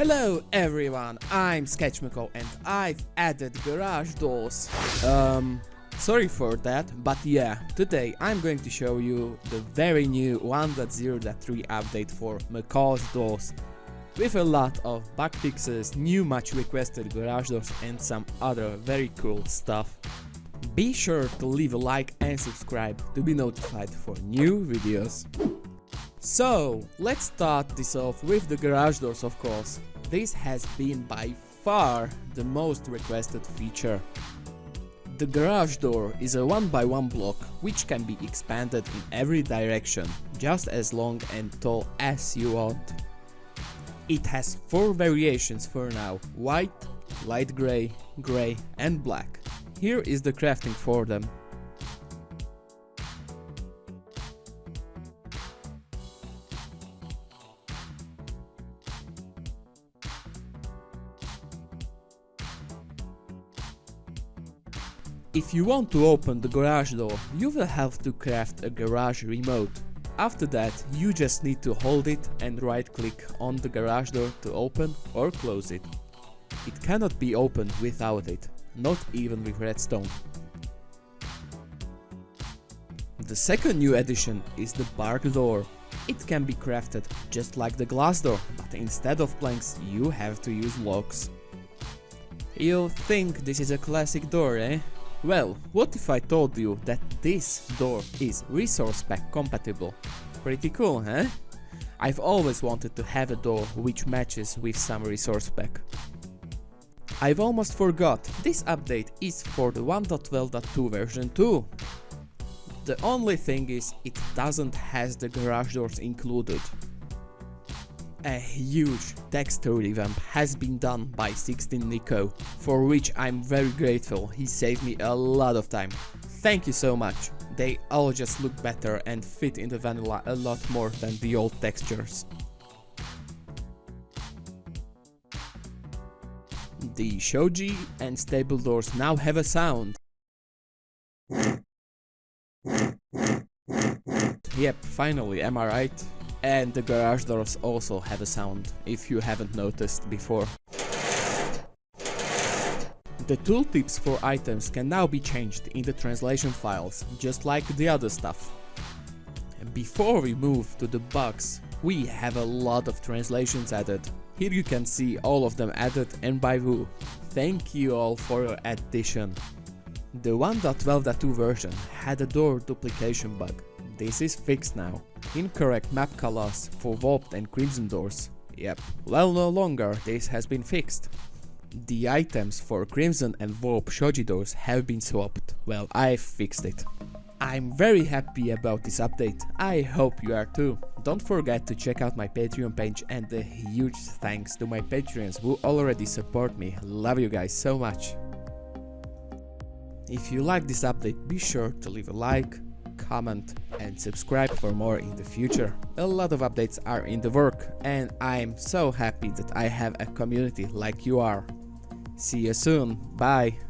Hello everyone, I'm Sketch Macaw and I've added garage doors. Um, sorry for that, but yeah, today I'm going to show you the very new 1.0.3 update for Macaw's doors. With a lot of bug fixes, new much requested garage doors and some other very cool stuff. Be sure to leave a like and subscribe to be notified for new videos. So, let's start this off with the garage doors of course. This has been by far the most requested feature. The garage door is a 1x1 block which can be expanded in every direction, just as long and tall as you want. It has 4 variations for now, white, light grey, grey and black. Here is the crafting for them. If you want to open the garage door, you will have to craft a garage remote. After that, you just need to hold it and right click on the garage door to open or close it. It cannot be opened without it, not even with redstone. The second new addition is the bark door. It can be crafted just like the glass door, but instead of planks you have to use logs. You'll think this is a classic door, eh? Well, what if I told you that this door is resource pack compatible? Pretty cool, huh? I've always wanted to have a door which matches with some resource pack. I've almost forgot, this update is for the 1.12.2 version too. The only thing is, it doesn't has the garage doors included. A huge texture revamp has been done by 16 Nico, for which I'm very grateful, he saved me a lot of time. Thank you so much, they all just look better and fit in the vanilla a lot more than the old textures. The shoji and stable doors now have a sound. Yep, finally, am I right? And the garage doors also have a sound, if you haven't noticed before. The tooltips for items can now be changed in the translation files, just like the other stuff. Before we move to the bugs, we have a lot of translations added. Here you can see all of them added and by who. Thank you all for your addition. The 1.12.2 version had a door duplication bug, this is fixed now. Incorrect map colors for warped and crimson doors. Yep, well no longer this has been fixed. The items for crimson and warp shoji doors have been swapped. Well, I've fixed it. I'm very happy about this update, I hope you are too. Don't forget to check out my Patreon page and a huge thanks to my Patreons who already support me, love you guys so much. If you like this update, be sure to leave a like, comment and subscribe for more in the future. A lot of updates are in the work and I'm so happy that I have a community like you are. See you soon, bye!